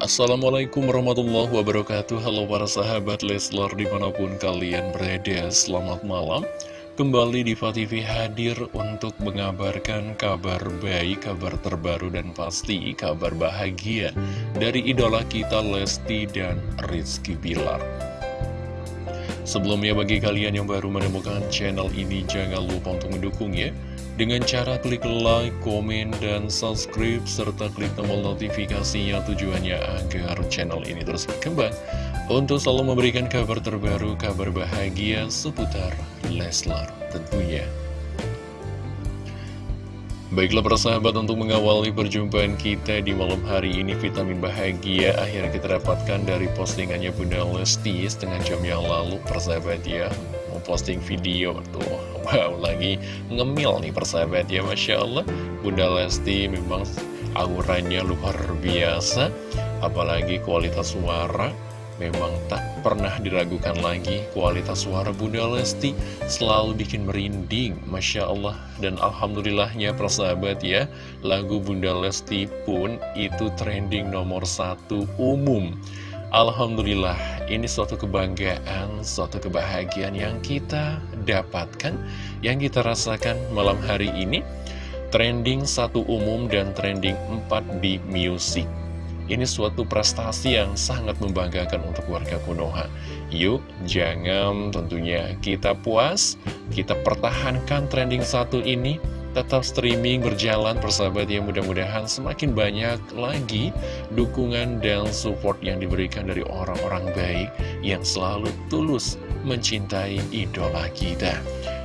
Assalamualaikum warahmatullahi wabarakatuh. Halo para sahabat Leslar di mana pun kalian berada Selamat malam. Kembali di TV hadir untuk mengabarkan kabar baik, kabar terbaru dan pasti kabar bahagia Dari idola kita Lesti dan Rizky Bilar Sebelumnya bagi kalian yang baru menemukan channel ini jangan lupa untuk mendukung ya dengan cara klik like, komen, dan subscribe, serta klik tombol notifikasinya tujuannya agar channel ini terus berkembang untuk selalu memberikan kabar terbaru, kabar bahagia seputar Leslar tentunya. Baiklah persahabat untuk mengawali perjumpaan kita di malam hari ini vitamin bahagia akhirnya kita dapatkan dari postingannya Bunda Lesti setengah jam yang lalu persahabat ya. Memposting video tuh Wow, lagi ngemil nih persahabat ya Masya Allah. Bunda Lesti memang auranya luar biasa Apalagi kualitas suara Memang tak pernah diragukan lagi Kualitas suara Bunda Lesti Selalu bikin merinding Masya Allah Dan Alhamdulillahnya persahabat ya Lagu Bunda Lesti pun itu trending nomor satu umum Alhamdulillah, ini suatu kebanggaan, suatu kebahagiaan yang kita dapatkan, yang kita rasakan malam hari ini. Trending satu umum dan trending empat di musik. Ini suatu prestasi yang sangat membanggakan untuk warga Konoha. Yuk, jangan tentunya kita puas, kita pertahankan trending satu ini, tetap streaming berjalan persahabat yang mudah-mudahan semakin banyak lagi dukungan dan support yang diberikan dari orang-orang baik yang selalu tulus mencintai idola kita.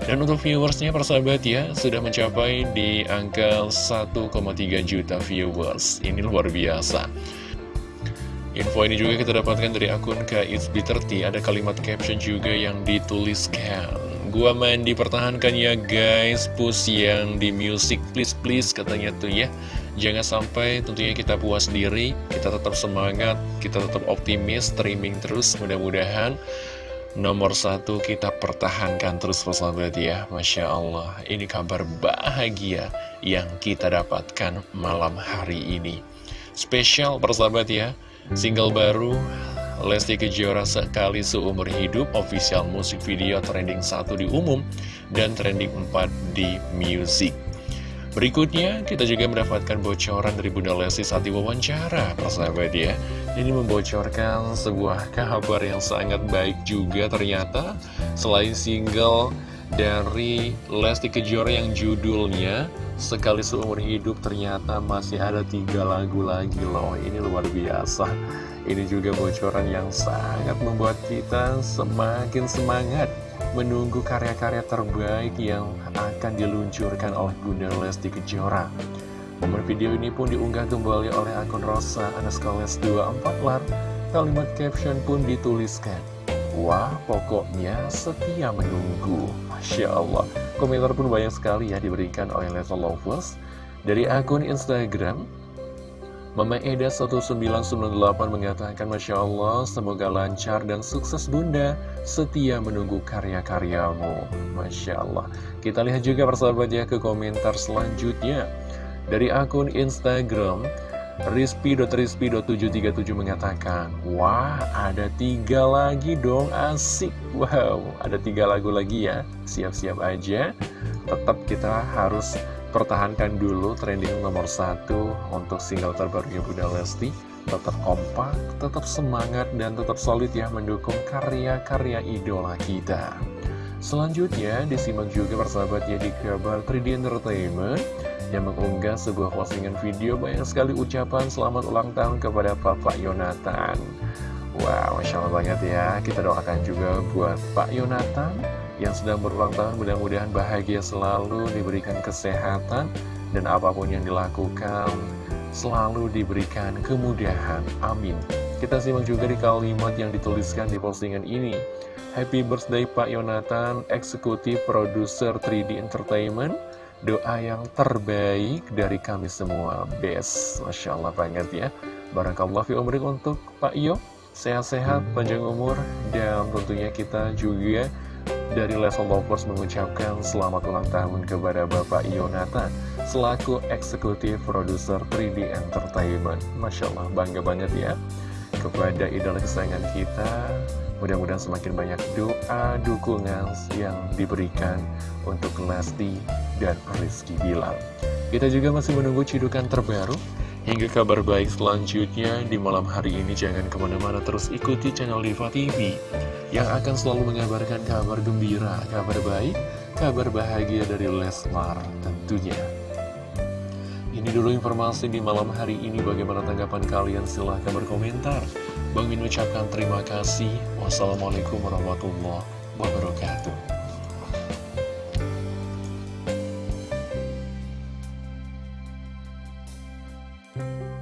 Dan untuk viewersnya persahabat ya sudah mencapai di angka 1,3 juta viewers. Ini luar biasa. Info ini juga kita dapatkan dari akun KXB30 Ada kalimat caption juga yang dituliskan Gua main dipertahankan ya guys. Push yang di music please please katanya tuh ya. Jangan sampai tentunya kita puas diri Kita tetap semangat Kita tetap optimis Streaming terus mudah-mudahan Nomor satu kita pertahankan terus persahabat ya. Masya Allah Ini kabar bahagia yang kita dapatkan malam hari ini. Spesial persahabat ya. Single baru Lesti Kejora sekali seumur hidup official musik video trending 1 di umum dan trending 4 di music. Berikutnya, kita juga mendapatkan bocoran dari Bunda Lesti saat diwawancara, persahabat ya. Ini membocorkan sebuah kabar yang sangat baik juga ternyata. Selain single dari Lesti Kejora yang judulnya Sekali Seumur Hidup ternyata masih ada tiga lagu lagi loh. Ini luar biasa. Ini juga bocoran yang sangat membuat kita semakin semangat menunggu karya-karya terbaik yang akan diluncurkan oleh Bunda Lesti Kejora. Momen video ini pun diunggah kembali oleh akun Rosa Anaskoles 24 lar. Kalimat caption pun dituliskan. Wah, pokoknya setia menunggu. Masya Allah. Komentar pun banyak sekali ya diberikan oleh Level Lovers. Dari akun Instagram, Mama Eda 1998 mengatakan Masya Allah semoga lancar dan sukses bunda Setia menunggu karya-karyamu. Masya Allah. Kita lihat juga persahabat ya ke komentar selanjutnya. Dari akun Instagram Rizpi.rizpi.737 mengatakan Wah ada tiga lagi dong asik. Wow ada tiga lagu lagi ya. Siap-siap aja. Tetap kita harus pertahankan dulu trending nomor satu untuk single terbarunya Bunda Lesti. Tetap kompak, tetap semangat dan tetap solid ya mendukung karya-karya idola kita. Selanjutnya disimak juga persahabat ya di kabar 3D Entertainment yang mengunggah sebuah postingan video banyak sekali ucapan selamat ulang tahun kepada Bapak Yonatan. Wow, Masya Allah banget ya. Kita doakan juga buat Pak Yonatan yang sedang berulang tahun mudah-mudahan bahagia selalu diberikan kesehatan dan apa pun yang dilakukan selalu diberikan kemudahan. Amin. Kita simak juga di kalimat yang dituliskan di postingan ini. Happy birthday Pak Yonatan eksekutif produser 3D Entertainment. Doa yang terbaik dari kami semua. Best. Masya Allah banget ya. Barakallah fi untuk Pak Yo sehat-sehat panjang umur dan tentunya kita juga dari Level Lovers mengucapkan selamat ulang tahun kepada Bapak Yonatan selaku eksekutif produser 3D Entertainment. Masya Allah, bangga banget ya kepada idola kesayangan kita. Mudah-mudahan semakin banyak doa, dukungan yang diberikan untuk Lesti dan Rizky Bilar. Kita juga masih menunggu cidukan terbaru hingga kabar baik selanjutnya di malam hari ini. Jangan ke mana-mana terus ikuti channel Diva TV yang akan selalu mengabarkan kabar gembira, kabar baik, kabar bahagia dari Leslar tentunya. Ini dulu informasi di malam hari ini. Bagaimana tanggapan kalian? Silahkan berkomentar. Bang Min ucapkan terima kasih. Wassalamualaikum warahmatullahi wabarakatuh. Bye.